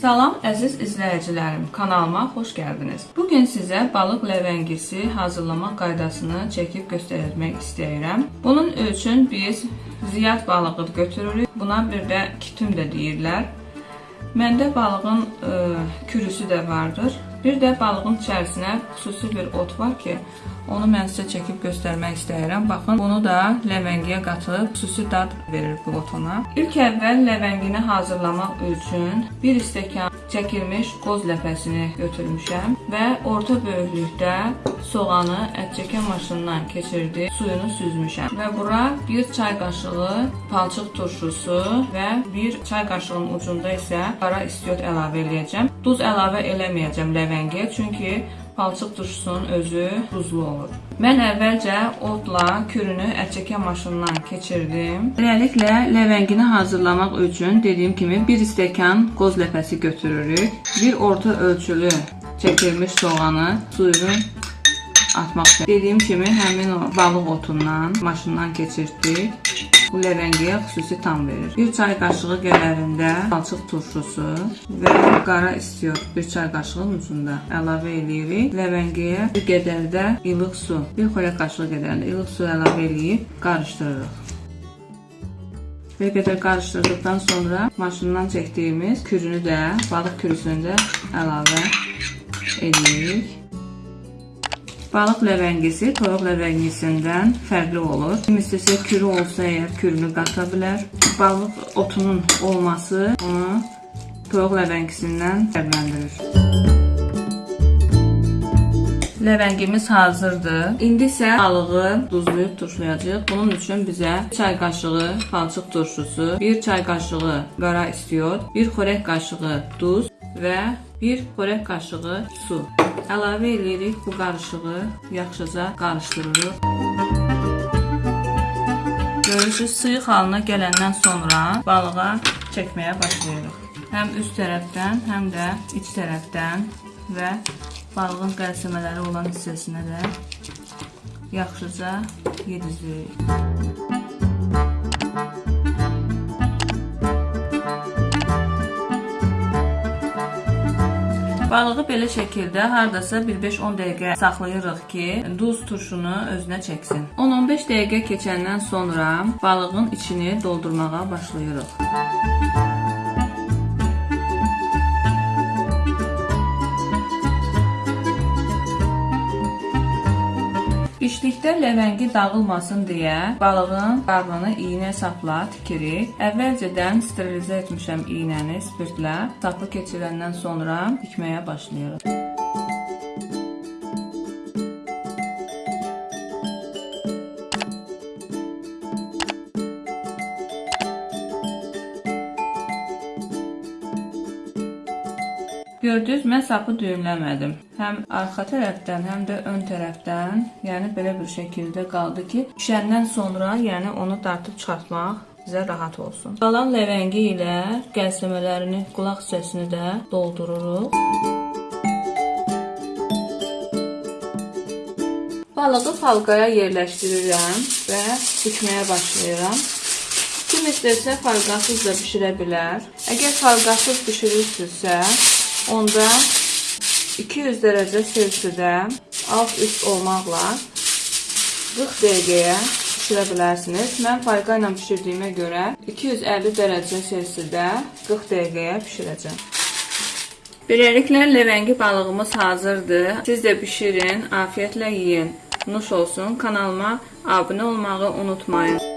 Salam əziz izləyicilərim, kanalıma xoş gəldiniz. Bu gün sizə balıq ləvəngisi hazırlamaq qaydasını çəkib göstərmək istəyirəm. Bunun üçün biz ziyad balığı götürürük. Buna bir də kitum da deyirlər. Məndə balığın ə, kürüsü də vardır. Bir də balığın içərisinə xüsusi bir ot var ki, onu mən sizə çəkib göstərmək istəyirəm. Baxın, bunu da ləvəngiyə qatıb xüsusi dad verir bu ot ona. İlk əvvəl ləvəngini hazırlamaq üçün 1 stəkan çəkilmiş qoz ləpəsini götürmüşəm və orta böyüklükdə soğanı ətçəkən maşından keçirdi, suyunu süzmüşəm və bura 1 çay qaşığı palçıq turşusu və 1 çay qaşığının ucunda isə qara istiot əlavə eləyəcəm. Duz əlavə eləməyəcəm ləvəngiyə, çünki palçıq turşusunun özü duzlu olur. Mən əvvəlcə otla kürünü ətçəkən maşından keçirdim. Beləliklə ləvəngini hazırlamaq üçün dediyim kimi 1 stəkan qoz ləpəsi götürürük. Bir orta ölçülü çəkilmiş soğanı suyunu atmaq. Dediyim kimi həmin o balıq otundan maşından keçirtdik. Bu ləvəngiyə xüsusi tam verir. 1 çay qaşığı qədərində palçıq turşusu və qara istiot 1 çay qaşığının ucunda əlavə eləyirik. Ləvəngiyə bir qədər də ilıq su, 1 xörək qaşığı qədərində ilıq su əlavə eləyib qarışdırırıq. Bir qədər qarışdırdıqdan sonra maşından çəkdiyimiz kürünü də, balıq kürüsünü də əlavə edirik. Balıq ləvəngisi toyuq ləvəngisindən fərqli olur. Kim istəsə kürü olsa əgər kürünü qata bilər. Balıq otunun olması onu toyuq ləvəngisindən fərqləndirir. Ləvəngimiz hazırdır. İndi isə balığı duzlayıb turşulayacağıq. Bunun üçün bizə çay qaşığı palçıq turşusu, 1 çay qaşığı qara istiot, 1 xörək qaşığı duz və 1 xörək qaşığı su. Əlavə edirik bu qarışığı, yaxşıca qarışdırırıq. Görürsüz, sıyıq halına gələndən sonra balığa çəkməyə başlayırıq. Həm üst tərəfdən, həm də iç tərəfdən və balığın qəlsəmələri olan hissəsinə də yaxşıca yedizləyirik. Balığı belə şəkildə hardasa bir 5-10 dəqiqə saxlayırıq ki, duz turşunu özünə çəksin. 10-15 dəqiqə keçəndən sonra balığın içini doldurmağa başlayırıq. Bişdikdə ləvəngi dağılmasın deyə balığın qarnını iynə sapla tikirik. Əvvəlcədən sterilizə etmişəm iynəni spirtlə. Sapı keçirəndən sonra tikməyə başlayırıq. Gördünüz, mən sapı düyünləmədim. Həm arxa tərəfdən, həm də ön tərəfdən, yəni belə bir şəkildə qaldı ki, pişəndən sonra, yəni onu dartıb çıxartmaq bizə rahat olsun. Qalan ləvəngi ilə qəlsəmələrini, qulaq hissəsini də doldururuq. Balığı falqaya yerləşdirirəm və bükməyə başlayıram. Kim istəsə falqasız da bişirə bilər. Əgər falqasız bişirirsinizsə, onda 200 dərəcə Selsidə alt-üst olmaqla 40 dəqiqəyə bişirə bilərsiniz. Mən fayqa ilə bişirdiyimə görə 250 dərəcə Selsidə 40 dəqiqəyə bişirəcəm. Beləliklə ləvəngi balığımız hazırdır. Siz də bişirin, afiyətlə yeyin. Nuş olsun. Kanalıma abunə olmağı unutmayın.